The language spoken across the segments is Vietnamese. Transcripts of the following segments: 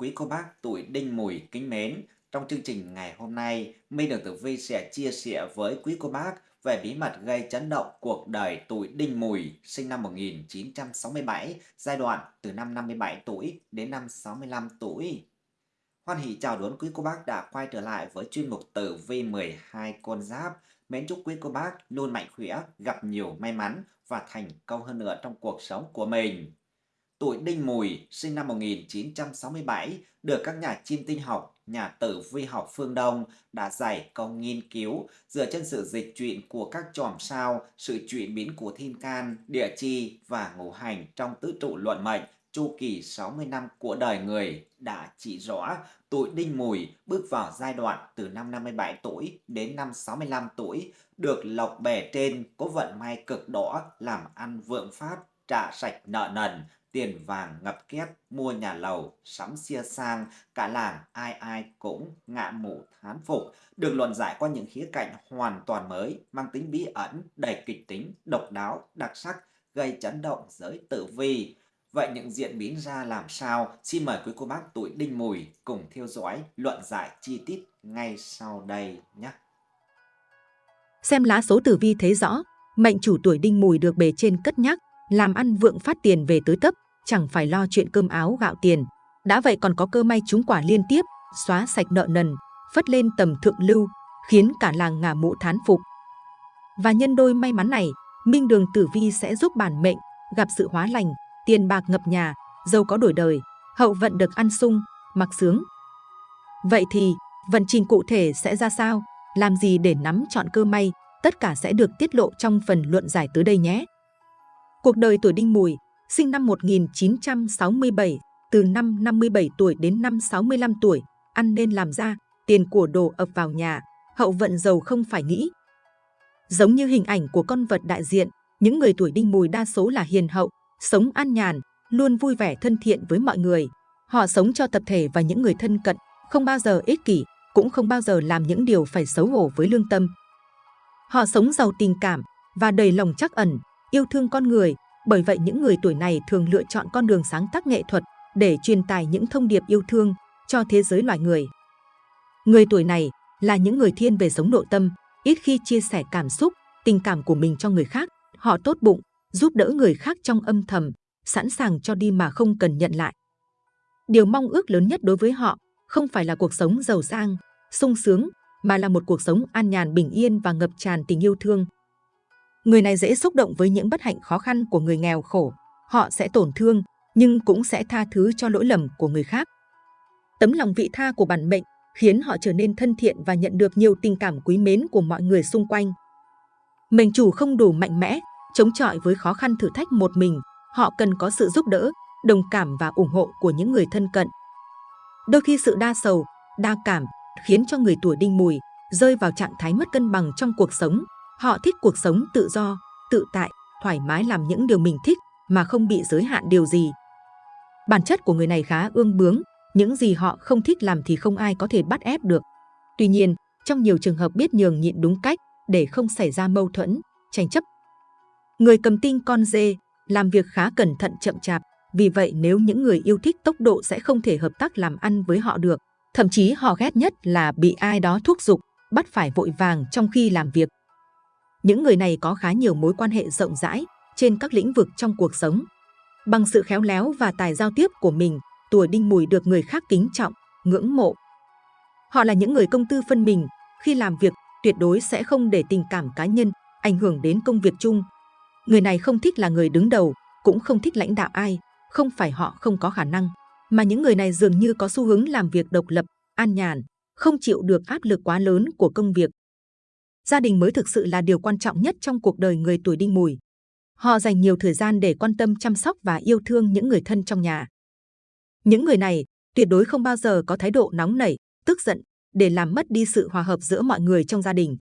Quý cô bác tuổi Đinh Mùi kính mến, trong chương trình ngày hôm nay, Minh Đường Tử Vi sẽ chia sẻ với quý cô bác về bí mật gây chấn động cuộc đời tuổi Đinh Mùi sinh năm 1967, giai đoạn từ năm 57 tuổi đến năm 65 tuổi. Hoan hỷ chào đón quý cô bác đã quay trở lại với chuyên mục Tử Vi 12 con giáp. Mến chúc quý cô bác luôn mạnh khỏe, gặp nhiều may mắn và thành công hơn nữa trong cuộc sống của mình tuổi Đinh Mùi, sinh năm 1967, được các nhà chim tinh học, nhà tử vi học phương Đông đã giải công nghiên cứu dựa trên sự dịch chuyển của các chòm sao, sự chuyển biến của thiên can, địa chi và ngũ hành trong tứ trụ luận mệnh chu kỳ 60 năm của đời người đã chỉ rõ tuổi Đinh Mùi bước vào giai đoạn từ năm 57 tuổi đến năm 65 tuổi, được lộc bề trên có vận may cực đỏ làm ăn vượng phát, trả sạch nợ nần, tiền vàng ngập kép mua nhà lầu, sắm xe sang, cả làng ai ai cũng ngạ mụ thán phục, được luận giải qua những khía cạnh hoàn toàn mới, mang tính bí ẩn, đầy kịch tính, độc đáo, đặc sắc, gây chấn động giới tử vi. Vậy những diễn biến ra làm sao? Xin mời quý cô bác tuổi đinh mùi cùng theo dõi luận giải chi tiết ngay sau đây nhé. Xem lá số tử vi thấy rõ, mệnh chủ tuổi đinh mùi được bề trên cất nhắc, làm ăn vượng phát tiền về tới tấp, chẳng phải lo chuyện cơm áo gạo tiền. Đã vậy còn có cơ may trúng quả liên tiếp, xóa sạch nợ nần, phất lên tầm thượng lưu, khiến cả làng ngả mũ thán phục. Và nhân đôi may mắn này, Minh Đường Tử Vi sẽ giúp bản mệnh gặp sự hóa lành, tiền bạc ngập nhà, giàu có đổi đời, hậu vận được ăn sung, mặc sướng. Vậy thì, vận trình cụ thể sẽ ra sao? Làm gì để nắm chọn cơ may? Tất cả sẽ được tiết lộ trong phần luận giải tới đây nhé. Cuộc đời tuổi Đinh Mùi, sinh năm 1967, từ năm 57 tuổi đến năm 65 tuổi, ăn nên làm ra, tiền của đồ ập vào nhà, hậu vận giàu không phải nghĩ. Giống như hình ảnh của con vật đại diện, những người tuổi Đinh Mùi đa số là hiền hậu, sống an nhàn, luôn vui vẻ thân thiện với mọi người. Họ sống cho tập thể và những người thân cận, không bao giờ ích kỷ, cũng không bao giờ làm những điều phải xấu hổ với lương tâm. Họ sống giàu tình cảm và đầy lòng trắc ẩn, yêu thương con người, bởi vậy những người tuổi này thường lựa chọn con đường sáng tác nghệ thuật để truyền tải những thông điệp yêu thương cho thế giới loài người. Người tuổi này là những người thiên về sống nội tâm, ít khi chia sẻ cảm xúc, tình cảm của mình cho người khác. Họ tốt bụng, giúp đỡ người khác trong âm thầm, sẵn sàng cho đi mà không cần nhận lại. Điều mong ước lớn nhất đối với họ không phải là cuộc sống giàu sang, sung sướng, mà là một cuộc sống an nhàn bình yên và ngập tràn tình yêu thương. Người này dễ xúc động với những bất hạnh khó khăn của người nghèo khổ. Họ sẽ tổn thương, nhưng cũng sẽ tha thứ cho lỗi lầm của người khác. Tấm lòng vị tha của bản mệnh khiến họ trở nên thân thiện và nhận được nhiều tình cảm quý mến của mọi người xung quanh. Mệnh chủ không đủ mạnh mẽ, chống chọi với khó khăn thử thách một mình, họ cần có sự giúp đỡ, đồng cảm và ủng hộ của những người thân cận. Đôi khi sự đa sầu, đa cảm khiến cho người tuổi đinh mùi rơi vào trạng thái mất cân bằng trong cuộc sống, Họ thích cuộc sống tự do, tự tại, thoải mái làm những điều mình thích mà không bị giới hạn điều gì. Bản chất của người này khá ương bướng, những gì họ không thích làm thì không ai có thể bắt ép được. Tuy nhiên, trong nhiều trường hợp biết nhường nhịn đúng cách để không xảy ra mâu thuẫn, tranh chấp. Người cầm tinh con dê làm việc khá cẩn thận chậm chạp, vì vậy nếu những người yêu thích tốc độ sẽ không thể hợp tác làm ăn với họ được. Thậm chí họ ghét nhất là bị ai đó thúc giục, bắt phải vội vàng trong khi làm việc. Những người này có khá nhiều mối quan hệ rộng rãi trên các lĩnh vực trong cuộc sống. Bằng sự khéo léo và tài giao tiếp của mình, tuổi đinh mùi được người khác kính trọng, ngưỡng mộ. Họ là những người công tư phân mình, khi làm việc tuyệt đối sẽ không để tình cảm cá nhân ảnh hưởng đến công việc chung. Người này không thích là người đứng đầu, cũng không thích lãnh đạo ai, không phải họ không có khả năng, mà những người này dường như có xu hướng làm việc độc lập, an nhàn, không chịu được áp lực quá lớn của công việc gia đình mới thực sự là điều quan trọng nhất trong cuộc đời người tuổi đinh mùi. Họ dành nhiều thời gian để quan tâm chăm sóc và yêu thương những người thân trong nhà. Những người này tuyệt đối không bao giờ có thái độ nóng nảy, tức giận để làm mất đi sự hòa hợp giữa mọi người trong gia đình.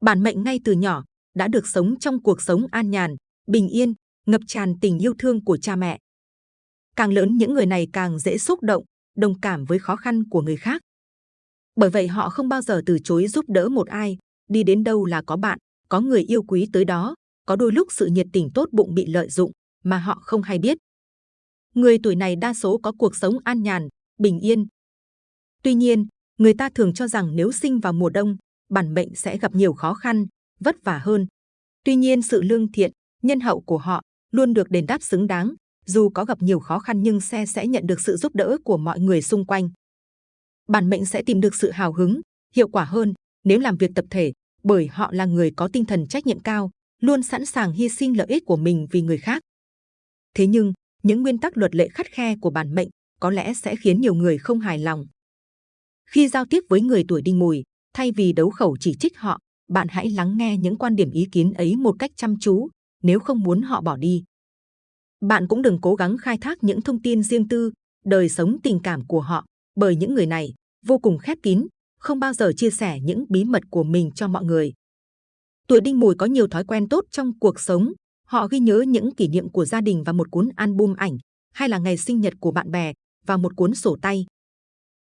Bản mệnh ngay từ nhỏ đã được sống trong cuộc sống an nhàn, bình yên, ngập tràn tình yêu thương của cha mẹ. Càng lớn những người này càng dễ xúc động, đồng cảm với khó khăn của người khác. Bởi vậy họ không bao giờ từ chối giúp đỡ một ai, đi đến đâu là có bạn, có người yêu quý tới đó, có đôi lúc sự nhiệt tình tốt bụng bị lợi dụng mà họ không hay biết. Người tuổi này đa số có cuộc sống an nhàn, bình yên. Tuy nhiên, người ta thường cho rằng nếu sinh vào mùa đông, bản mệnh sẽ gặp nhiều khó khăn, vất vả hơn. Tuy nhiên sự lương thiện, nhân hậu của họ luôn được đền đáp xứng đáng, dù có gặp nhiều khó khăn nhưng xe sẽ nhận được sự giúp đỡ của mọi người xung quanh. Bản mệnh sẽ tìm được sự hào hứng, hiệu quả hơn nếu làm việc tập thể, bởi họ là người có tinh thần trách nhiệm cao, luôn sẵn sàng hy sinh lợi ích của mình vì người khác. Thế nhưng, những nguyên tắc luật lệ khắt khe của bản mệnh có lẽ sẽ khiến nhiều người không hài lòng. Khi giao tiếp với người tuổi đinh mùi, thay vì đấu khẩu chỉ trích họ, bạn hãy lắng nghe những quan điểm ý kiến ấy một cách chăm chú, nếu không muốn họ bỏ đi. Bạn cũng đừng cố gắng khai thác những thông tin riêng tư, đời sống tình cảm của họ, bởi những người này vô cùng khép kín, không bao giờ chia sẻ những bí mật của mình cho mọi người. Tuổi đinh mùi có nhiều thói quen tốt trong cuộc sống. Họ ghi nhớ những kỷ niệm của gia đình và một cuốn album ảnh, hay là ngày sinh nhật của bạn bè và một cuốn sổ tay.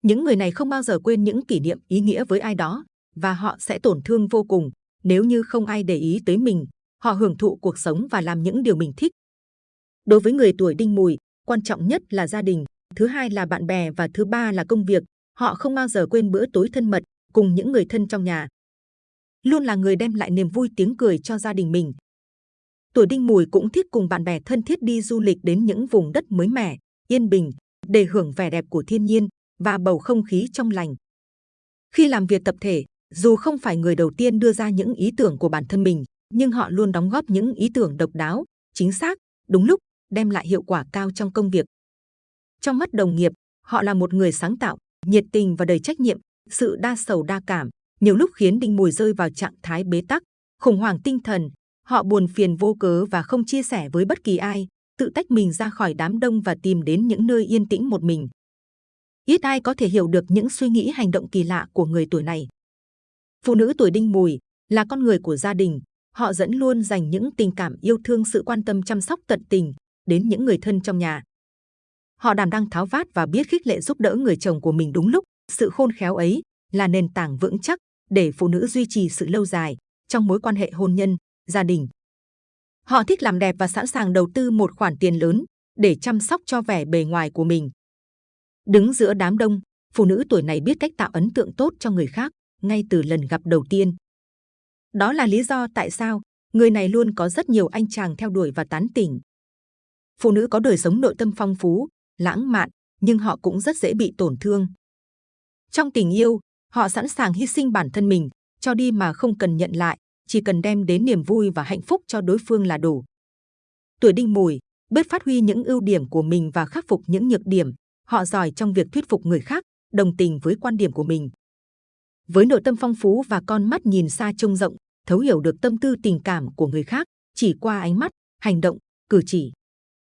Những người này không bao giờ quên những kỷ niệm ý nghĩa với ai đó và họ sẽ tổn thương vô cùng nếu như không ai để ý tới mình. Họ hưởng thụ cuộc sống và làm những điều mình thích. Đối với người tuổi đinh mùi, quan trọng nhất là gia đình, thứ hai là bạn bè và thứ ba là công việc. Họ không bao giờ quên bữa tối thân mật cùng những người thân trong nhà. Luôn là người đem lại niềm vui tiếng cười cho gia đình mình. Tuổi đinh mùi cũng thích cùng bạn bè thân thiết đi du lịch đến những vùng đất mới mẻ, yên bình, để hưởng vẻ đẹp của thiên nhiên và bầu không khí trong lành. Khi làm việc tập thể, dù không phải người đầu tiên đưa ra những ý tưởng của bản thân mình, nhưng họ luôn đóng góp những ý tưởng độc đáo, chính xác, đúng lúc, đem lại hiệu quả cao trong công việc. Trong mắt đồng nghiệp, họ là một người sáng tạo, nhiệt tình và đầy trách nhiệm, sự đa sầu đa cảm, nhiều lúc khiến Đinh Mùi rơi vào trạng thái bế tắc, khủng hoảng tinh thần. Họ buồn phiền vô cớ và không chia sẻ với bất kỳ ai, tự tách mình ra khỏi đám đông và tìm đến những nơi yên tĩnh một mình. Ít ai có thể hiểu được những suy nghĩ hành động kỳ lạ của người tuổi này. Phụ nữ tuổi Đinh Mùi là con người của gia đình, họ dẫn luôn dành những tình cảm yêu thương sự quan tâm chăm sóc tận tình đến những người thân trong nhà. Họ đảm đang tháo vát và biết khích lệ giúp đỡ người chồng của mình đúng lúc. Sự khôn khéo ấy là nền tảng vững chắc để phụ nữ duy trì sự lâu dài trong mối quan hệ hôn nhân, gia đình. Họ thích làm đẹp và sẵn sàng đầu tư một khoản tiền lớn để chăm sóc cho vẻ bề ngoài của mình. Đứng giữa đám đông, phụ nữ tuổi này biết cách tạo ấn tượng tốt cho người khác ngay từ lần gặp đầu tiên. Đó là lý do tại sao người này luôn có rất nhiều anh chàng theo đuổi và tán tỉnh. Phụ nữ có đời sống nội tâm phong phú, lãng mạn, nhưng họ cũng rất dễ bị tổn thương. Trong tình yêu, họ sẵn sàng hy sinh bản thân mình, cho đi mà không cần nhận lại, chỉ cần đem đến niềm vui và hạnh phúc cho đối phương là đủ. Tuổi đinh mùi, biết phát huy những ưu điểm của mình và khắc phục những nhược điểm. Họ giỏi trong việc thuyết phục người khác, đồng tình với quan điểm của mình. Với nội tâm phong phú và con mắt nhìn xa trông rộng, thấu hiểu được tâm tư tình cảm của người khác chỉ qua ánh mắt, hành động, cử chỉ.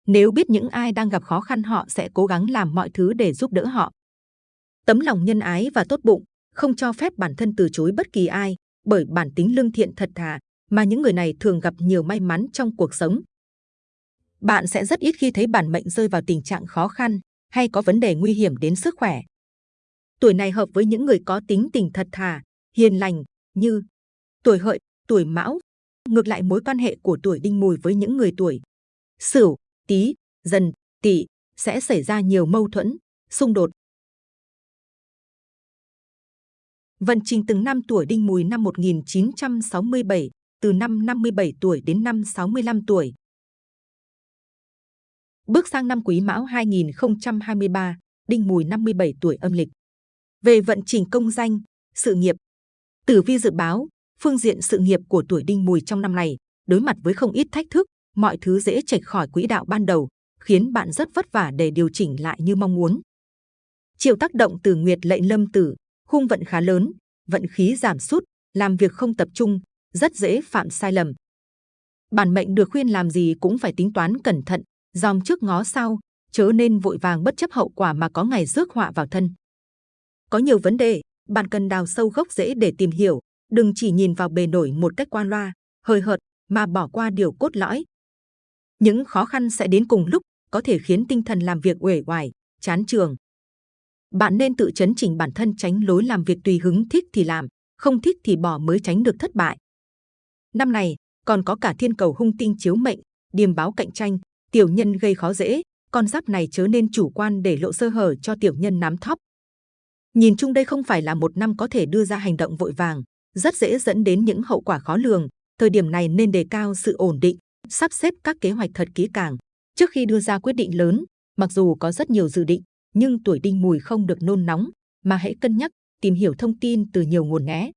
Nếu biết những ai đang gặp khó khăn họ sẽ cố gắng làm mọi thứ để giúp đỡ họ. Tấm lòng nhân ái và tốt bụng, không cho phép bản thân từ chối bất kỳ ai, bởi bản tính lương thiện thật thà mà những người này thường gặp nhiều may mắn trong cuộc sống. Bạn sẽ rất ít khi thấy bản mệnh rơi vào tình trạng khó khăn hay có vấn đề nguy hiểm đến sức khỏe. Tuổi này hợp với những người có tính tình thật thà, hiền lành như tuổi hợi, tuổi mão. Ngược lại mối quan hệ của tuổi đinh mùi với những người tuổi sửu, tý, dần, tỵ sẽ xảy ra nhiều mâu thuẫn, xung đột. Vận trình từng năm tuổi đinh mùi năm 1967, từ năm 57 tuổi đến năm 65 tuổi. Bước sang năm Quý Mão 2023, đinh mùi 57 tuổi âm lịch. Về vận trình công danh, sự nghiệp, Tử vi dự báo, phương diện sự nghiệp của tuổi đinh mùi trong năm này đối mặt với không ít thách thức, mọi thứ dễ chệch khỏi quỹ đạo ban đầu, khiến bạn rất vất vả để điều chỉnh lại như mong muốn. Chịu tác động từ Nguyệt lệnh lâm tử, khung vận khá lớn, vận khí giảm sút, làm việc không tập trung, rất dễ phạm sai lầm. Bản mệnh được khuyên làm gì cũng phải tính toán cẩn thận, dòm trước ngó sau, chớ nên vội vàng bất chấp hậu quả mà có ngày rước họa vào thân. Có nhiều vấn đề, bạn cần đào sâu gốc rễ để tìm hiểu, đừng chỉ nhìn vào bề nổi một cách qua loa, hơi hợt mà bỏ qua điều cốt lõi. Những khó khăn sẽ đến cùng lúc, có thể khiến tinh thần làm việc uể oải, chán trường. Bạn nên tự chấn chỉnh bản thân tránh lối làm việc tùy hứng thích thì làm, không thích thì bỏ mới tránh được thất bại. Năm này, còn có cả thiên cầu hung tinh chiếu mệnh, điềm báo cạnh tranh, tiểu nhân gây khó dễ, con giáp này chớ nên chủ quan để lộ sơ hở cho tiểu nhân nắm thóp. Nhìn chung đây không phải là một năm có thể đưa ra hành động vội vàng, rất dễ dẫn đến những hậu quả khó lường. Thời điểm này nên đề cao sự ổn định, sắp xếp các kế hoạch thật kỹ càng. Trước khi đưa ra quyết định lớn, mặc dù có rất nhiều dự định, nhưng tuổi đinh mùi không được nôn nóng, mà hãy cân nhắc, tìm hiểu thông tin từ nhiều nguồn nhé.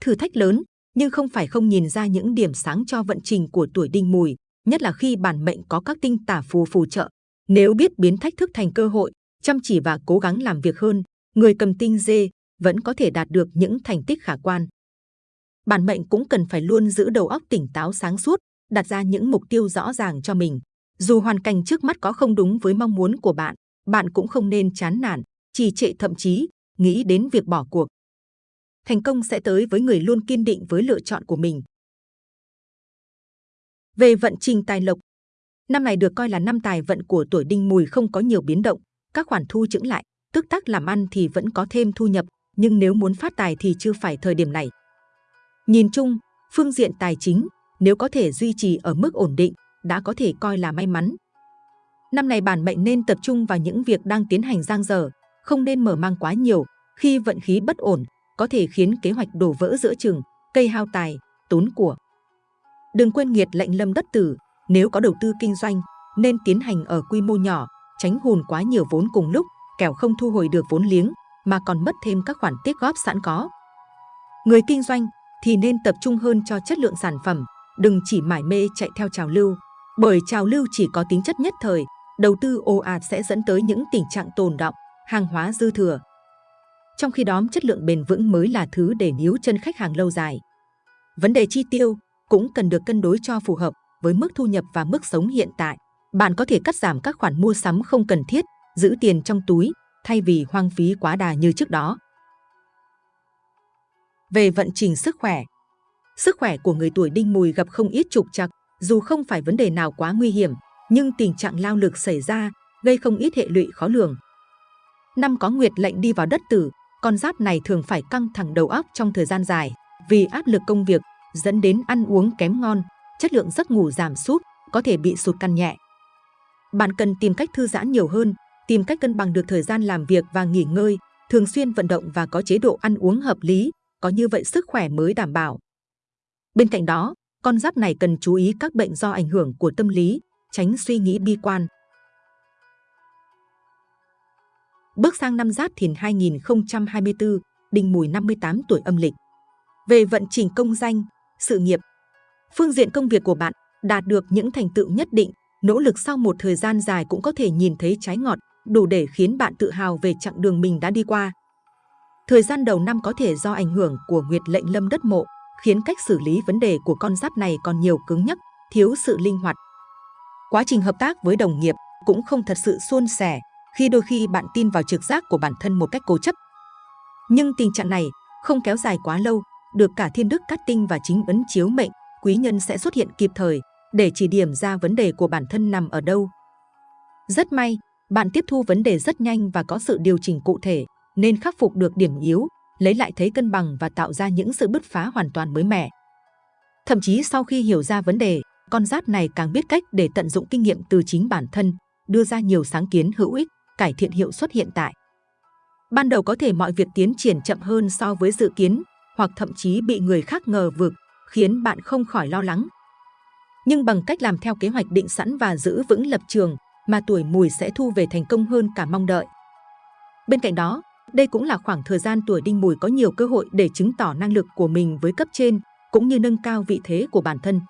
Thử thách lớn, nhưng không phải không nhìn ra những điểm sáng cho vận trình của tuổi đinh mùi, nhất là khi bản mệnh có các tinh tả phù phù trợ. Nếu biết biến thách thức thành cơ hội, chăm chỉ và cố gắng làm việc hơn, người cầm tinh dê vẫn có thể đạt được những thành tích khả quan. Bản mệnh cũng cần phải luôn giữ đầu óc tỉnh táo sáng suốt, đặt ra những mục tiêu rõ ràng cho mình. Dù hoàn cảnh trước mắt có không đúng với mong muốn của bạn, bạn cũng không nên chán nản, trì trệ thậm chí nghĩ đến việc bỏ cuộc. Thành công sẽ tới với người luôn kiên định với lựa chọn của mình. Về vận trình tài lộc, năm này được coi là năm tài vận của tuổi đinh mùi không có nhiều biến động, các khoản thu chững lại, tức tắc làm ăn thì vẫn có thêm thu nhập, nhưng nếu muốn phát tài thì chưa phải thời điểm này. Nhìn chung, phương diện tài chính, nếu có thể duy trì ở mức ổn định, đã có thể coi là may mắn. Năm này bản mệnh nên tập trung vào những việc đang tiến hành giang dở, không nên mở mang quá nhiều, khi vận khí bất ổn, có thể khiến kế hoạch đổ vỡ giữa chừng, cây hao tài, tốn của. Đừng quên nghiệt lệnh lâm đất tử, nếu có đầu tư kinh doanh, nên tiến hành ở quy mô nhỏ, tránh hùn quá nhiều vốn cùng lúc, kẻo không thu hồi được vốn liếng, mà còn mất thêm các khoản tiết góp sẵn có. Người kinh doanh thì nên tập trung hơn cho chất lượng sản phẩm, đừng chỉ mải mê chạy theo trào lưu, bởi trào lưu chỉ có tính chất nhất thời, đầu tư ồ ạt sẽ dẫn tới những tình trạng tồn động, hàng hóa dư thừa. Trong khi đó, chất lượng bền vững mới là thứ để níu chân khách hàng lâu dài. Vấn đề chi tiêu cũng cần được cân đối cho phù hợp với mức thu nhập và mức sống hiện tại. Bạn có thể cắt giảm các khoản mua sắm không cần thiết, giữ tiền trong túi thay vì hoang phí quá đà như trước đó. Về vận trình sức khỏe Sức khỏe của người tuổi đinh mùi gặp không ít trục trặc, dù không phải vấn đề nào quá nguy hiểm, nhưng tình trạng lao lực xảy ra, gây không ít hệ lụy khó lường. Năm có nguyệt lệnh đi vào đất tử, con giáp này thường phải căng thẳng đầu óc trong thời gian dài vì áp lực công việc dẫn đến ăn uống kém ngon, chất lượng giấc ngủ giảm sút, có thể bị sụt cân nhẹ. Bạn cần tìm cách thư giãn nhiều hơn, tìm cách cân bằng được thời gian làm việc và nghỉ ngơi, thường xuyên vận động và có chế độ ăn uống hợp lý, có như vậy sức khỏe mới đảm bảo. Bên cạnh đó, con giáp này cần chú ý các bệnh do ảnh hưởng của tâm lý, tránh suy nghĩ bi quan. Bước sang năm Giáp Thìn 2024, Đinh Mùi 58 tuổi âm lịch. Về vận trình công danh, sự nghiệp, phương diện công việc của bạn đạt được những thành tựu nhất định, nỗ lực sau một thời gian dài cũng có thể nhìn thấy trái ngọt, đủ để khiến bạn tự hào về chặng đường mình đã đi qua. Thời gian đầu năm có thể do ảnh hưởng của nguyệt lệnh lâm đất mộ, khiến cách xử lý vấn đề của con giáp này còn nhiều cứng nhắc, thiếu sự linh hoạt. Quá trình hợp tác với đồng nghiệp cũng không thật sự suôn sẻ, khi đôi khi bạn tin vào trực giác của bản thân một cách cố chấp. Nhưng tình trạng này không kéo dài quá lâu, được cả thiên đức cát tinh và chính ấn chiếu mệnh, quý nhân sẽ xuất hiện kịp thời để chỉ điểm ra vấn đề của bản thân nằm ở đâu. Rất may, bạn tiếp thu vấn đề rất nhanh và có sự điều chỉnh cụ thể, nên khắc phục được điểm yếu, lấy lại thấy cân bằng và tạo ra những sự bứt phá hoàn toàn mới mẻ. Thậm chí sau khi hiểu ra vấn đề, con giáp này càng biết cách để tận dụng kinh nghiệm từ chính bản thân, đưa ra nhiều sáng kiến hữu ích, cải thiện hiệu suất hiện tại. Ban đầu có thể mọi việc tiến triển chậm hơn so với dự kiến, hoặc thậm chí bị người khác ngờ vực, khiến bạn không khỏi lo lắng. Nhưng bằng cách làm theo kế hoạch định sẵn và giữ vững lập trường, mà tuổi mùi sẽ thu về thành công hơn cả mong đợi. Bên cạnh đó, đây cũng là khoảng thời gian tuổi đinh mùi có nhiều cơ hội để chứng tỏ năng lực của mình với cấp trên, cũng như nâng cao vị thế của bản thân.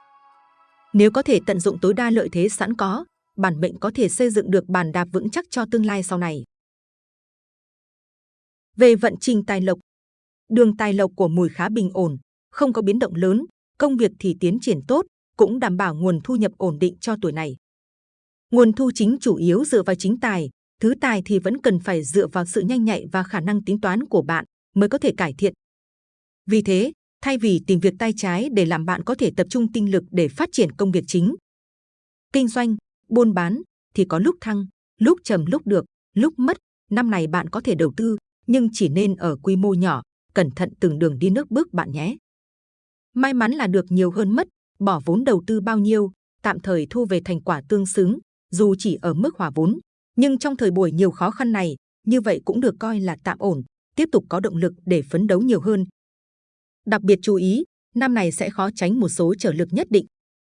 Nếu có thể tận dụng tối đa lợi thế sẵn có, bản mệnh có thể xây dựng được bàn đạp vững chắc cho tương lai sau này. Về vận trình tài lộc, đường tài lộc của mùi khá bình ổn, không có biến động lớn, công việc thì tiến triển tốt, cũng đảm bảo nguồn thu nhập ổn định cho tuổi này. Nguồn thu chính chủ yếu dựa vào chính tài, thứ tài thì vẫn cần phải dựa vào sự nhanh nhạy và khả năng tính toán của bạn mới có thể cải thiện. Vì thế, thay vì tìm việc tay trái để làm bạn có thể tập trung tinh lực để phát triển công việc chính. Kinh doanh, buôn bán thì có lúc thăng, lúc trầm lúc được, lúc mất. Năm này bạn có thể đầu tư, nhưng chỉ nên ở quy mô nhỏ, cẩn thận từng đường đi nước bước bạn nhé. May mắn là được nhiều hơn mất, bỏ vốn đầu tư bao nhiêu, tạm thời thu về thành quả tương xứng, dù chỉ ở mức hòa vốn, nhưng trong thời buổi nhiều khó khăn này, như vậy cũng được coi là tạm ổn, tiếp tục có động lực để phấn đấu nhiều hơn. Đặc biệt chú ý, năm này sẽ khó tránh một số trở lực nhất định.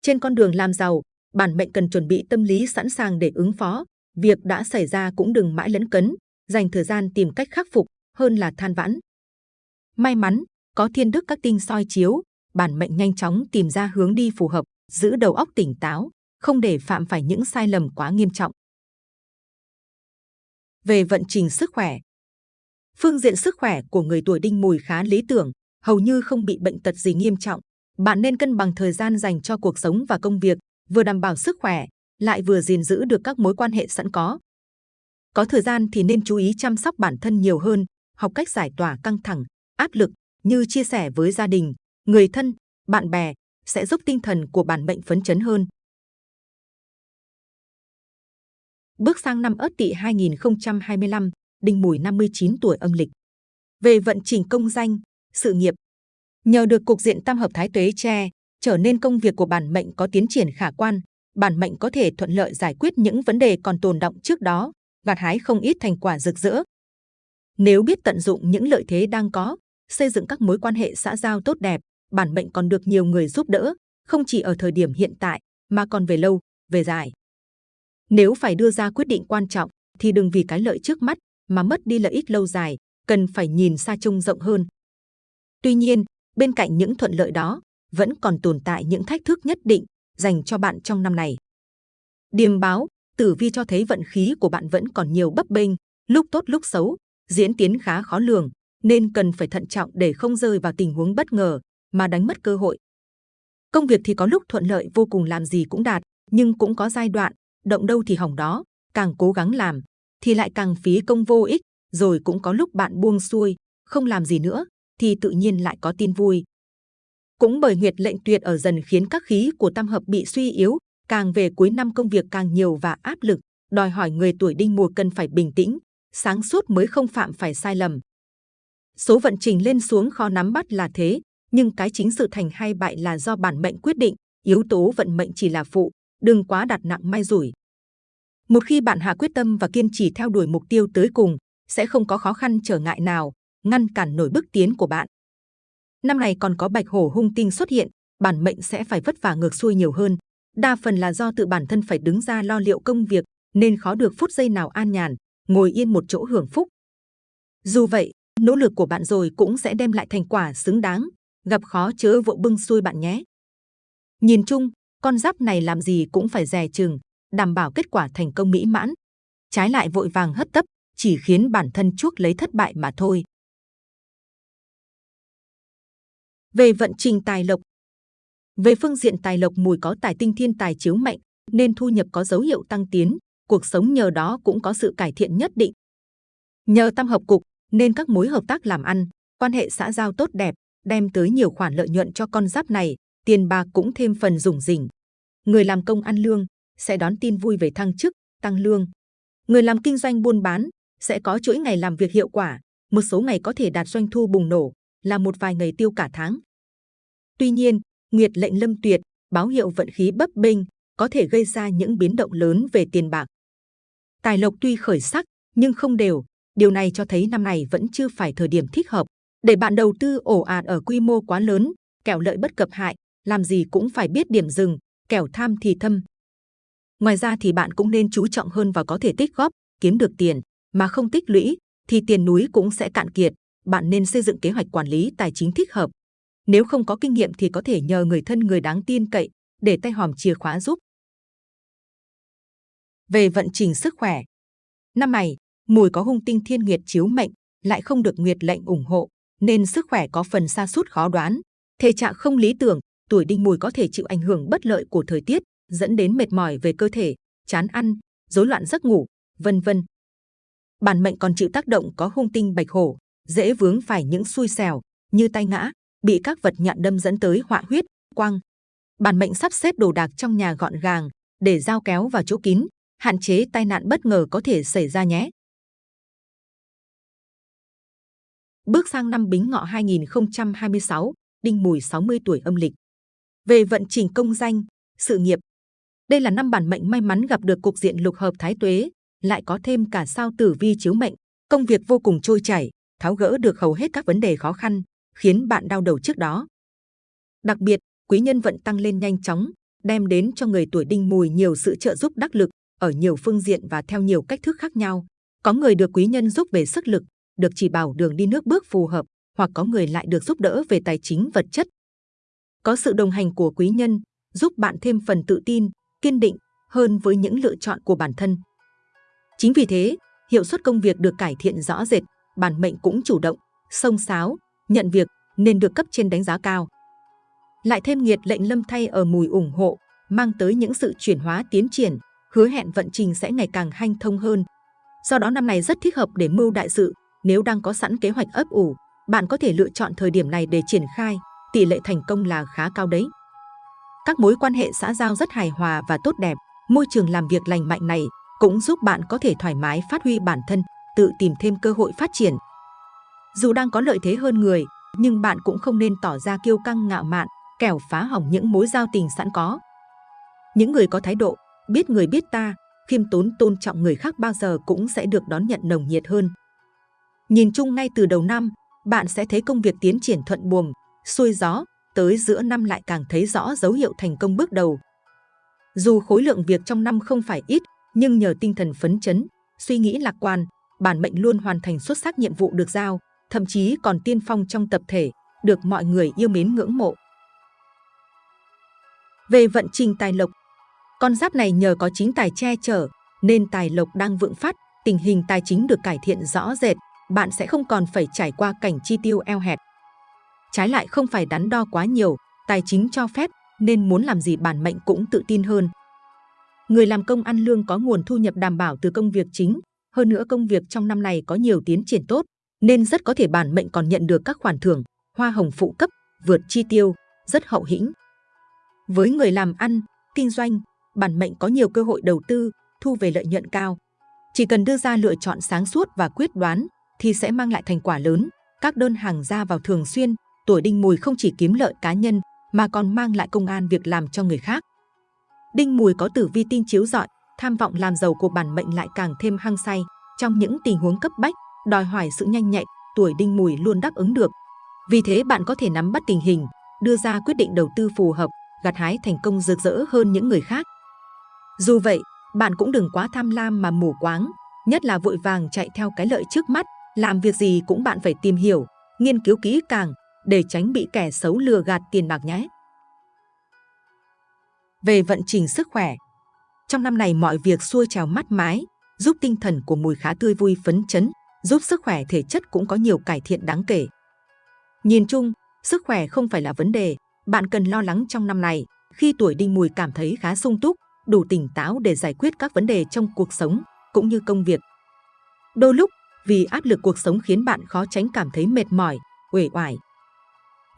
Trên con đường làm giàu, bản mệnh cần chuẩn bị tâm lý sẵn sàng để ứng phó. Việc đã xảy ra cũng đừng mãi lấn cấn, dành thời gian tìm cách khắc phục hơn là than vãn. May mắn, có thiên đức các tinh soi chiếu, bản mệnh nhanh chóng tìm ra hướng đi phù hợp, giữ đầu óc tỉnh táo, không để phạm phải những sai lầm quá nghiêm trọng. Về vận trình sức khỏe Phương diện sức khỏe của người tuổi đinh mùi khá lý tưởng, hầu như không bị bệnh tật gì nghiêm trọng. Bạn nên cân bằng thời gian dành cho cuộc sống và công việc, vừa đảm bảo sức khỏe, lại vừa gìn giữ được các mối quan hệ sẵn có. Có thời gian thì nên chú ý chăm sóc bản thân nhiều hơn, học cách giải tỏa căng thẳng, áp lực như chia sẻ với gia đình, người thân, bạn bè sẽ giúp tinh thần của bản mệnh phấn chấn hơn. Bước sang năm Ất Tỵ 2025, Đinh Mùi 59 tuổi âm lịch. Về vận trình công danh, sự nghiệp, nhờ được cục diện tam hợp thái tuế che, trở nên công việc của bản mệnh có tiến triển khả quan, bản mệnh có thể thuận lợi giải quyết những vấn đề còn tồn động trước đó, gặt hái không ít thành quả rực rỡ. Nếu biết tận dụng những lợi thế đang có, xây dựng các mối quan hệ xã giao tốt đẹp, bản mệnh còn được nhiều người giúp đỡ, không chỉ ở thời điểm hiện tại, mà còn về lâu, về dài. Nếu phải đưa ra quyết định quan trọng, thì đừng vì cái lợi trước mắt mà mất đi lợi ích lâu dài, cần phải nhìn xa trông rộng hơn. Tuy nhiên, bên cạnh những thuận lợi đó, vẫn còn tồn tại những thách thức nhất định dành cho bạn trong năm này. Điềm báo, tử vi cho thấy vận khí của bạn vẫn còn nhiều bấp bênh, lúc tốt lúc xấu, diễn tiến khá khó lường, nên cần phải thận trọng để không rơi vào tình huống bất ngờ mà đánh mất cơ hội. Công việc thì có lúc thuận lợi vô cùng làm gì cũng đạt, nhưng cũng có giai đoạn, động đâu thì hỏng đó, càng cố gắng làm, thì lại càng phí công vô ích, rồi cũng có lúc bạn buông xuôi, không làm gì nữa, thì tự nhiên lại có tin vui. Cũng bởi nguyệt lệnh tuyệt ở dần khiến các khí của tam hợp bị suy yếu, càng về cuối năm công việc càng nhiều và áp lực, đòi hỏi người tuổi đinh mùa cần phải bình tĩnh, sáng suốt mới không phạm phải sai lầm. Số vận trình lên xuống khó nắm bắt là thế, nhưng cái chính sự thành hay bại là do bản mệnh quyết định, yếu tố vận mệnh chỉ là phụ, đừng quá đặt nặng may rủi. Một khi bạn hạ quyết tâm và kiên trì theo đuổi mục tiêu tới cùng, sẽ không có khó khăn trở ngại nào ngăn cản nổi bước tiến của bạn. Năm này còn có bạch hổ hung tinh xuất hiện, bản mệnh sẽ phải vất vả ngược xuôi nhiều hơn. Đa phần là do tự bản thân phải đứng ra lo liệu công việc, nên khó được phút giây nào an nhàn, ngồi yên một chỗ hưởng phúc. Dù vậy, nỗ lực của bạn rồi cũng sẽ đem lại thành quả xứng đáng, gặp khó chớ vội bưng xuôi bạn nhé. Nhìn chung, con giáp này làm gì cũng phải dè chừng, đảm bảo kết quả thành công mỹ mãn. Trái lại vội vàng hất tấp, chỉ khiến bản thân chuốc lấy thất bại mà thôi. Về vận trình tài lộc Về phương diện tài lộc mùi có tài tinh thiên tài chiếu mạnh, nên thu nhập có dấu hiệu tăng tiến, cuộc sống nhờ đó cũng có sự cải thiện nhất định. Nhờ tam hợp cục, nên các mối hợp tác làm ăn, quan hệ xã giao tốt đẹp, đem tới nhiều khoản lợi nhuận cho con giáp này, tiền bạc cũng thêm phần rủng rỉnh. Người làm công ăn lương sẽ đón tin vui về thăng chức, tăng lương. Người làm kinh doanh buôn bán sẽ có chuỗi ngày làm việc hiệu quả, một số ngày có thể đạt doanh thu bùng nổ, là một vài ngày tiêu cả tháng. Tuy nhiên, Nguyệt lệnh lâm tuyệt, báo hiệu vận khí bấp bênh, có thể gây ra những biến động lớn về tiền bạc. Tài lộc tuy khởi sắc, nhưng không đều. Điều này cho thấy năm này vẫn chưa phải thời điểm thích hợp để bạn đầu tư ổ ạt ở quy mô quá lớn, kẻo lợi bất cập hại, làm gì cũng phải biết điểm dừng, kẻo tham thì thâm. Ngoài ra thì bạn cũng nên chú trọng hơn vào có thể tích góp, kiếm được tiền, mà không tích lũy, thì tiền núi cũng sẽ cạn kiệt. Bạn nên xây dựng kế hoạch quản lý tài chính thích hợp. Nếu không có kinh nghiệm thì có thể nhờ người thân người đáng tin cậy để tay hòm chìa khóa giúp. Về vận trình sức khỏe, năm này mùi có hung tinh thiên nguyệt chiếu mệnh, lại không được nguyệt lệnh ủng hộ, nên sức khỏe có phần xa sút khó đoán. Thể trạng không lý tưởng, tuổi đinh mùi có thể chịu ảnh hưởng bất lợi của thời tiết, dẫn đến mệt mỏi về cơ thể, chán ăn, rối loạn giấc ngủ, vân vân. Bản mệnh còn chịu tác động có hung tinh bạch hổ, dễ vướng phải những xui xẻo như tai ngã, bị các vật nhọn đâm dẫn tới họa huyết, quang. Bản mệnh sắp xếp đồ đạc trong nhà gọn gàng để giao kéo vào chỗ kín, hạn chế tai nạn bất ngờ có thể xảy ra nhé. Bước sang năm Bính Ngọ 2026, Đinh Mùi 60 tuổi âm lịch. Về vận trình công danh, sự nghiệp, Đây là năm bản mệnh may mắn gặp được cục diện lục hợp thái tuế, lại có thêm cả sao tử vi chiếu mệnh, công việc vô cùng trôi chảy, tháo gỡ được hầu hết các vấn đề khó khăn, khiến bạn đau đầu trước đó. Đặc biệt, quý nhân vận tăng lên nhanh chóng, đem đến cho người tuổi đinh mùi nhiều sự trợ giúp đắc lực ở nhiều phương diện và theo nhiều cách thức khác nhau. Có người được quý nhân giúp về sức lực, được chỉ bảo đường đi nước bước phù hợp, hoặc có người lại được giúp đỡ về tài chính vật chất. Có sự đồng hành của quý nhân, giúp bạn thêm phần tự tin, kiên định hơn với những lựa chọn của bản thân. Chính vì thế, hiệu suất công việc được cải thiện rõ rệt, bản mệnh cũng chủ động, sông sáo, nhận việc nên được cấp trên đánh giá cao. Lại thêm nghiệt lệnh lâm thay ở mùi ủng hộ, mang tới những sự chuyển hóa tiến triển, hứa hẹn vận trình sẽ ngày càng hanh thông hơn. Do đó năm này rất thích hợp để mưu đại sự, nếu đang có sẵn kế hoạch ấp ủ, bạn có thể lựa chọn thời điểm này để triển khai, tỷ lệ thành công là khá cao đấy. Các mối quan hệ xã giao rất hài hòa và tốt đẹp, môi trường làm việc lành mạnh này cũng giúp bạn có thể thoải mái phát huy bản thân, tự tìm thêm cơ hội phát triển. Dù đang có lợi thế hơn người, nhưng bạn cũng không nên tỏ ra kiêu căng ngạo mạn, kẻo phá hỏng những mối giao tình sẵn có. Những người có thái độ, biết người biết ta, khiêm tốn tôn trọng người khác bao giờ cũng sẽ được đón nhận nồng nhiệt hơn. Nhìn chung ngay từ đầu năm, bạn sẽ thấy công việc tiến triển thuận buồm, xuôi gió, tới giữa năm lại càng thấy rõ dấu hiệu thành công bước đầu. Dù khối lượng việc trong năm không phải ít, nhưng nhờ tinh thần phấn chấn, suy nghĩ lạc quan, bản mệnh luôn hoàn thành xuất sắc nhiệm vụ được giao, thậm chí còn tiên phong trong tập thể, được mọi người yêu mến ngưỡng mộ. Về vận trình tài lộc, con giáp này nhờ có chính tài che chở, nên tài lộc đang vượng phát, tình hình tài chính được cải thiện rõ rệt, bạn sẽ không còn phải trải qua cảnh chi tiêu eo hẹp. Trái lại không phải đắn đo quá nhiều, tài chính cho phép, nên muốn làm gì bản mệnh cũng tự tin hơn. Người làm công ăn lương có nguồn thu nhập đảm bảo từ công việc chính, hơn nữa công việc trong năm này có nhiều tiến triển tốt, nên rất có thể bản mệnh còn nhận được các khoản thưởng, hoa hồng phụ cấp, vượt chi tiêu, rất hậu hĩnh. Với người làm ăn, kinh doanh, bản mệnh có nhiều cơ hội đầu tư, thu về lợi nhuận cao. Chỉ cần đưa ra lựa chọn sáng suốt và quyết đoán thì sẽ mang lại thành quả lớn. Các đơn hàng ra vào thường xuyên, tuổi đinh mùi không chỉ kiếm lợi cá nhân mà còn mang lại công an việc làm cho người khác. Đinh mùi có tử vi tinh chiếu rọi, tham vọng làm giàu của bản mệnh lại càng thêm hăng say. Trong những tình huống cấp bách, đòi hỏi sự nhanh nhạy, tuổi đinh mùi luôn đáp ứng được. Vì thế bạn có thể nắm bắt tình hình, đưa ra quyết định đầu tư phù hợp, gặt hái thành công rực rỡ hơn những người khác. Dù vậy, bạn cũng đừng quá tham lam mà mù quáng, nhất là vội vàng chạy theo cái lợi trước mắt, làm việc gì cũng bạn phải tìm hiểu, nghiên cứu kỹ càng để tránh bị kẻ xấu lừa gạt tiền bạc nhé. Về vận trình sức khỏe, trong năm này mọi việc xuôi trào mắt mái, giúp tinh thần của mùi khá tươi vui phấn chấn, giúp sức khỏe thể chất cũng có nhiều cải thiện đáng kể. Nhìn chung, sức khỏe không phải là vấn đề, bạn cần lo lắng trong năm này khi tuổi đinh mùi cảm thấy khá sung túc, đủ tỉnh táo để giải quyết các vấn đề trong cuộc sống cũng như công việc. Đôi lúc, vì áp lực cuộc sống khiến bạn khó tránh cảm thấy mệt mỏi, uể oải.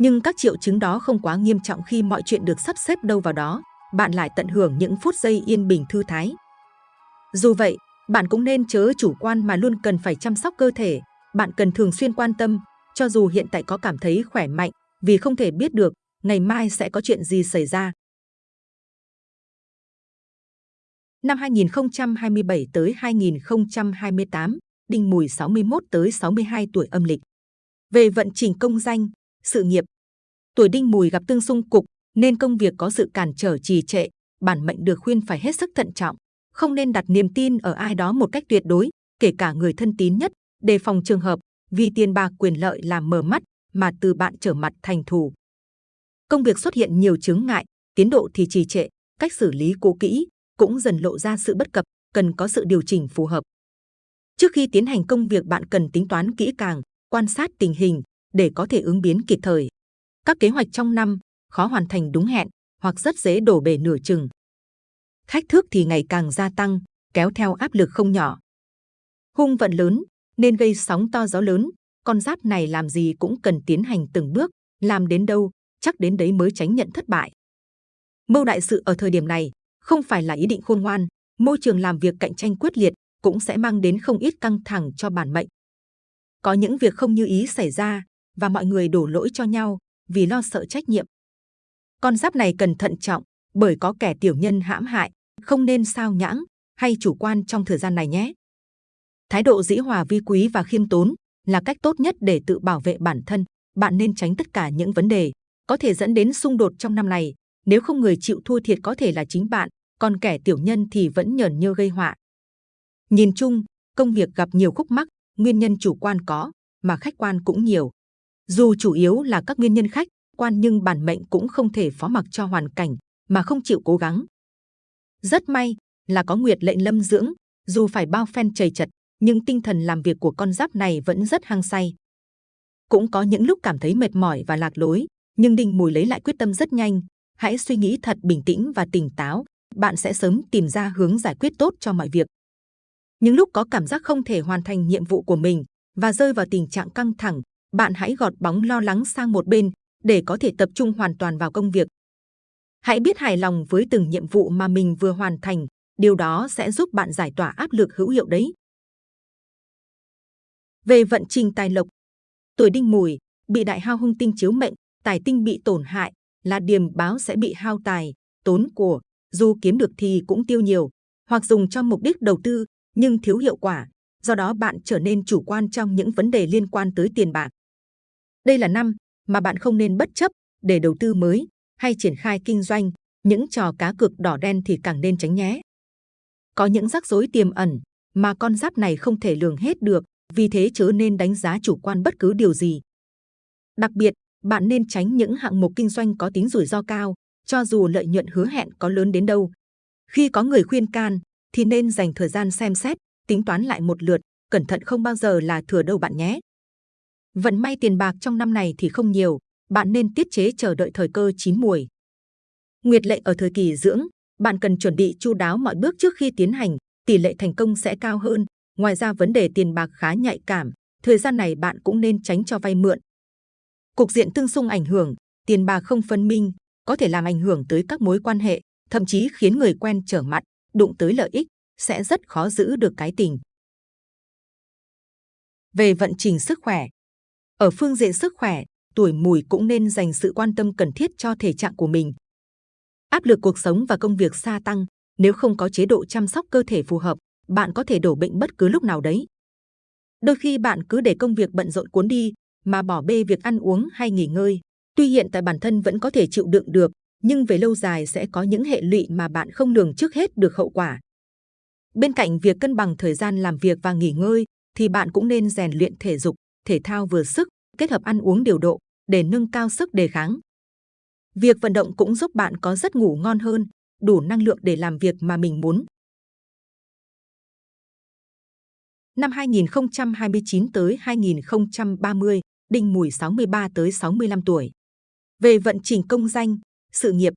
Nhưng các triệu chứng đó không quá nghiêm trọng khi mọi chuyện được sắp xếp đâu vào đó, bạn lại tận hưởng những phút giây yên bình thư thái. Dù vậy, bạn cũng nên chớ chủ quan mà luôn cần phải chăm sóc cơ thể. Bạn cần thường xuyên quan tâm, cho dù hiện tại có cảm thấy khỏe mạnh, vì không thể biết được ngày mai sẽ có chuyện gì xảy ra. Năm 2027 tới 2028, Đinh Mùi 61 tới 62 tuổi âm lịch. Về vận trình công danh, sự nghiệp, tuổi Đinh Mùi gặp tương xung cục nên công việc có sự cản trở trì trệ, bản mệnh được khuyên phải hết sức thận trọng, không nên đặt niềm tin ở ai đó một cách tuyệt đối, kể cả người thân tín nhất, đề phòng trường hợp vì tiền bạc quyền lợi làm mờ mắt mà từ bạn trở mặt thành thù. Công việc xuất hiện nhiều chướng ngại, tiến độ thì trì trệ, cách xử lý cố kỹ cũng dần lộ ra sự bất cập, cần có sự điều chỉnh phù hợp. Trước khi tiến hành công việc bạn cần tính toán kỹ càng, quan sát tình hình để có thể ứng biến kịp thời. Các kế hoạch trong năm khó hoàn thành đúng hẹn hoặc rất dễ đổ bể nửa chừng. Thách thức thì ngày càng gia tăng, kéo theo áp lực không nhỏ. Hung vận lớn nên gây sóng to gió lớn, con giáp này làm gì cũng cần tiến hành từng bước, làm đến đâu chắc đến đấy mới tránh nhận thất bại. Mưu đại sự ở thời điểm này không phải là ý định khôn ngoan, môi trường làm việc cạnh tranh quyết liệt cũng sẽ mang đến không ít căng thẳng cho bản mệnh. Có những việc không như ý xảy ra và mọi người đổ lỗi cho nhau vì lo sợ trách nhiệm. Con giáp này cần thận trọng bởi có kẻ tiểu nhân hãm hại, Không nên sao nhãng hay chủ quan trong thời gian này nhé. Thái độ dĩ hòa vi quý và khiêm tốn là cách tốt nhất để tự bảo vệ bản thân. Bạn nên tránh tất cả những vấn đề có thể dẫn đến xung đột trong năm này. Nếu không người chịu thua thiệt có thể là chính bạn, còn kẻ tiểu nhân thì vẫn nhờn nhơ gây họa. Nhìn chung, công việc gặp nhiều khúc mắc, nguyên nhân chủ quan có, mà khách quan cũng nhiều. Dù chủ yếu là các nguyên nhân khách quan nhưng bản mệnh cũng không thể phó mặc cho hoàn cảnh mà không chịu cố gắng. Rất may là có nguyệt lệnh lâm dưỡng, dù phải bao phen chầy chật, nhưng tinh thần làm việc của con giáp này vẫn rất hăng say. Cũng có những lúc cảm thấy mệt mỏi và lạc lối, nhưng Đinh Mùi lấy lại quyết tâm rất nhanh. Hãy suy nghĩ thật bình tĩnh và tỉnh táo, bạn sẽ sớm tìm ra hướng giải quyết tốt cho mọi việc. Những lúc có cảm giác không thể hoàn thành nhiệm vụ của mình và rơi vào tình trạng căng thẳng, bạn hãy gọt bóng lo lắng sang một bên để có thể tập trung hoàn toàn vào công việc. Hãy biết hài lòng với từng nhiệm vụ mà mình vừa hoàn thành, điều đó sẽ giúp bạn giải tỏa áp lực hữu hiệu đấy. Về vận trình tài lộc, tuổi đinh mùi bị đại hao hung tinh chiếu mệnh, tài tinh bị tổn hại là điềm báo sẽ bị hao tài, tốn của, dù kiếm được thì cũng tiêu nhiều, hoặc dùng cho mục đích đầu tư nhưng thiếu hiệu quả. Do đó bạn trở nên chủ quan trong những vấn đề liên quan tới tiền bạc. Đây là năm mà bạn không nên bất chấp để đầu tư mới hay triển khai kinh doanh. Những trò cá cược đỏ đen thì càng nên tránh nhé. Có những rắc rối tiềm ẩn mà con giáp này không thể lường hết được, vì thế chớ nên đánh giá chủ quan bất cứ điều gì. Đặc biệt, bạn nên tránh những hạng mục kinh doanh có tính rủi ro cao, cho dù lợi nhuận hứa hẹn có lớn đến đâu. Khi có người khuyên can, thì nên dành thời gian xem xét, tính toán lại một lượt, cẩn thận không bao giờ là thừa đâu bạn nhé. Vận may tiền bạc trong năm này thì không nhiều, bạn nên tiết chế chờ đợi thời cơ chín mùi. Nguyệt lệ ở thời kỳ dưỡng, bạn cần chuẩn bị chu đáo mọi bước trước khi tiến hành, tỷ lệ thành công sẽ cao hơn. Ngoài ra vấn đề tiền bạc khá nhạy cảm, thời gian này bạn cũng nên tránh cho vay mượn. Cục diện tương xung ảnh hưởng, tiền bạc không phân minh, có thể làm ảnh hưởng tới các mối quan hệ, thậm chí khiến người quen trở mặt, đụng tới lợi ích, sẽ rất khó giữ được cái tình. Về vận trình sức khỏe, ở phương diện sức khỏe, tuổi mùi cũng nên dành sự quan tâm cần thiết cho thể trạng của mình. Áp lực cuộc sống và công việc gia tăng, nếu không có chế độ chăm sóc cơ thể phù hợp, bạn có thể đổ bệnh bất cứ lúc nào đấy. Đôi khi bạn cứ để công việc bận rộn cuốn đi, mà bỏ bê việc ăn uống hay nghỉ ngơi. Tuy hiện tại bản thân vẫn có thể chịu đựng được, nhưng về lâu dài sẽ có những hệ lụy mà bạn không lường trước hết được hậu quả. Bên cạnh việc cân bằng thời gian làm việc và nghỉ ngơi, thì bạn cũng nên rèn luyện thể dục, thể thao vừa sức, kết hợp ăn uống điều độ để nâng cao sức đề kháng. Việc vận động cũng giúp bạn có giấc ngủ ngon hơn, đủ năng lượng để làm việc mà mình muốn. Năm 2029 tới 2030, Đinh Mùi 63 tới 65 tuổi. Về vận trình công danh, sự nghiệp.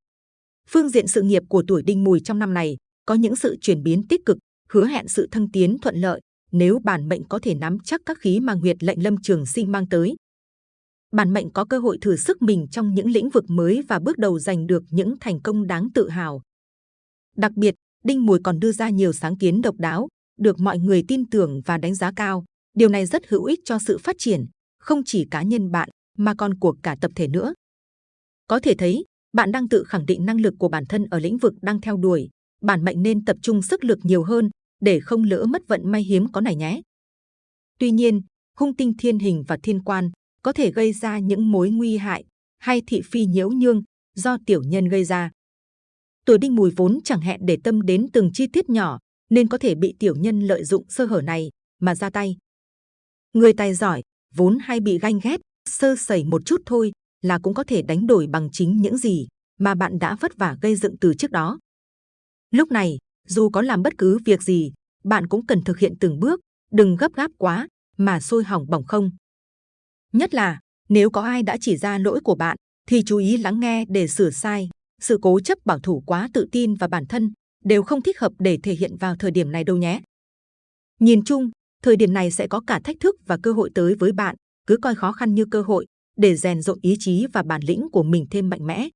Phương diện sự nghiệp của tuổi Đinh Mùi trong năm này có những sự chuyển biến tích cực, hứa hẹn sự thăng tiến thuận lợi nếu bản mệnh có thể nắm chắc các khí mà Nguyệt lệnh Lâm Trường Sinh mang tới. Bản mệnh có cơ hội thử sức mình trong những lĩnh vực mới và bước đầu giành được những thành công đáng tự hào. Đặc biệt, Đinh Mùi còn đưa ra nhiều sáng kiến độc đáo, được mọi người tin tưởng và đánh giá cao. Điều này rất hữu ích cho sự phát triển, không chỉ cá nhân bạn, mà còn của cả tập thể nữa. Có thể thấy, bạn đang tự khẳng định năng lực của bản thân ở lĩnh vực đang theo đuổi. Bản mệnh nên tập trung sức lực nhiều hơn để không lỡ mất vận may hiếm có này nhé. Tuy nhiên, hung tinh thiên hình và thiên quan có thể gây ra những mối nguy hại hay thị phi nhiễu nhương do tiểu nhân gây ra. Tuổi đinh mùi vốn chẳng hẹn để tâm đến từng chi tiết nhỏ nên có thể bị tiểu nhân lợi dụng sơ hở này mà ra tay. Người tài giỏi vốn hay bị ganh ghét, sơ sẩy một chút thôi là cũng có thể đánh đổi bằng chính những gì mà bạn đã vất vả gây dựng từ trước đó. Lúc này, dù có làm bất cứ việc gì, bạn cũng cần thực hiện từng bước, đừng gấp gáp quá mà sôi hỏng bỏng không. Nhất là nếu có ai đã chỉ ra lỗi của bạn, thì chú ý lắng nghe để sửa sai. Sự cố chấp bảo thủ quá tự tin và bản thân đều không thích hợp để thể hiện vào thời điểm này đâu nhé. Nhìn chung, thời điểm này sẽ có cả thách thức và cơ hội tới với bạn. Cứ coi khó khăn như cơ hội để rèn rộng ý chí và bản lĩnh của mình thêm mạnh mẽ.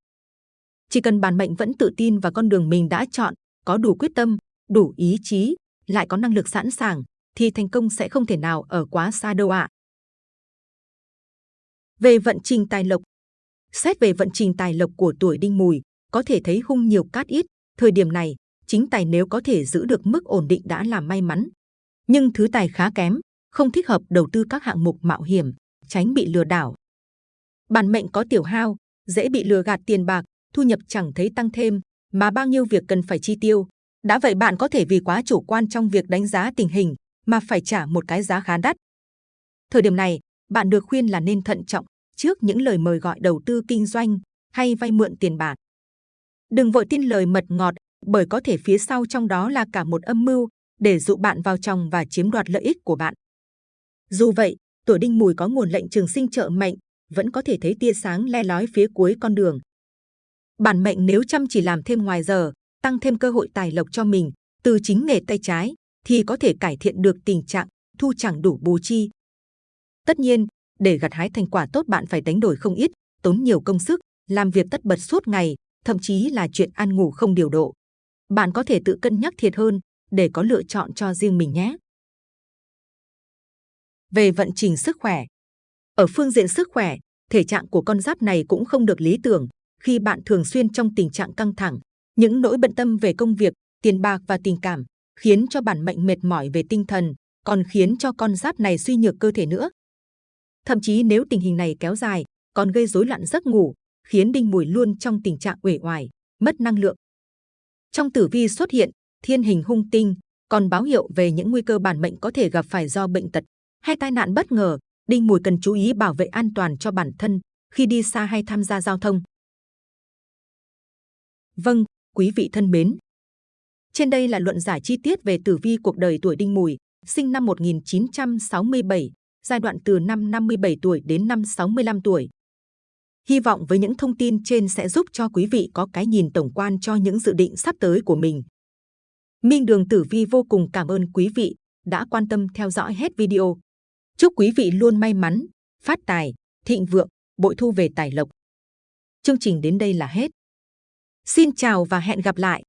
Chỉ cần bản mệnh vẫn tự tin vào con đường mình đã chọn, có đủ quyết tâm, đủ ý chí, lại có năng lực sẵn sàng, thì thành công sẽ không thể nào ở quá xa đâu ạ. À. Về vận trình tài lộc Xét về vận trình tài lộc của tuổi đinh mùi, có thể thấy hung nhiều cát ít. Thời điểm này, chính tài nếu có thể giữ được mức ổn định đã là may mắn. Nhưng thứ tài khá kém, không thích hợp đầu tư các hạng mục mạo hiểm, tránh bị lừa đảo. Bản mệnh có tiểu hao, dễ bị lừa gạt tiền bạc, thu nhập chẳng thấy tăng thêm, mà bao nhiêu việc cần phải chi tiêu. Đã vậy bạn có thể vì quá chủ quan trong việc đánh giá tình hình mà phải trả một cái giá khá đắt. Thời điểm này, bạn được khuyên là nên thận trọng trước những lời mời gọi đầu tư kinh doanh hay vay mượn tiền bạc. Đừng vội tin lời mật ngọt, bởi có thể phía sau trong đó là cả một âm mưu để dụ bạn vào trong và chiếm đoạt lợi ích của bạn. Dù vậy, tuổi đinh mùi có nguồn lệnh trường sinh trợ mệnh, vẫn có thể thấy tia sáng le lói phía cuối con đường. Bản mệnh nếu chăm chỉ làm thêm ngoài giờ, tăng thêm cơ hội tài lộc cho mình từ chính nghề tay trái, thì có thể cải thiện được tình trạng thu chẳng đủ bù chi. Tất nhiên, để gặt hái thành quả tốt bạn phải đánh đổi không ít, tốn nhiều công sức, làm việc tất bật suốt ngày, thậm chí là chuyện ăn ngủ không điều độ. Bạn có thể tự cân nhắc thiệt hơn để có lựa chọn cho riêng mình nhé. Về vận trình sức khỏe Ở phương diện sức khỏe, thể trạng của con giáp này cũng không được lý tưởng khi bạn thường xuyên trong tình trạng căng thẳng, những nỗi bận tâm về công việc, tiền bạc và tình cảm khiến cho bản mệnh mệt mỏi về tinh thần, còn khiến cho con giáp này suy nhược cơ thể nữa. Thậm chí nếu tình hình này kéo dài, còn gây rối loạn giấc ngủ, khiến đinh mùi luôn trong tình trạng uể oải, mất năng lượng. Trong tử vi xuất hiện thiên hình hung tinh, còn báo hiệu về những nguy cơ bản mệnh có thể gặp phải do bệnh tật hay tai nạn bất ngờ. Đinh mùi cần chú ý bảo vệ an toàn cho bản thân khi đi xa hay tham gia giao thông. Vâng, quý vị thân mến. Trên đây là luận giải chi tiết về tử vi cuộc đời tuổi Đinh Mùi, sinh năm 1967, giai đoạn từ năm 57 tuổi đến năm 65 tuổi. Hy vọng với những thông tin trên sẽ giúp cho quý vị có cái nhìn tổng quan cho những dự định sắp tới của mình. Minh Đường Tử Vi vô cùng cảm ơn quý vị đã quan tâm theo dõi hết video. Chúc quý vị luôn may mắn, phát tài, thịnh vượng, bội thu về tài lộc. Chương trình đến đây là hết. Xin chào và hẹn gặp lại!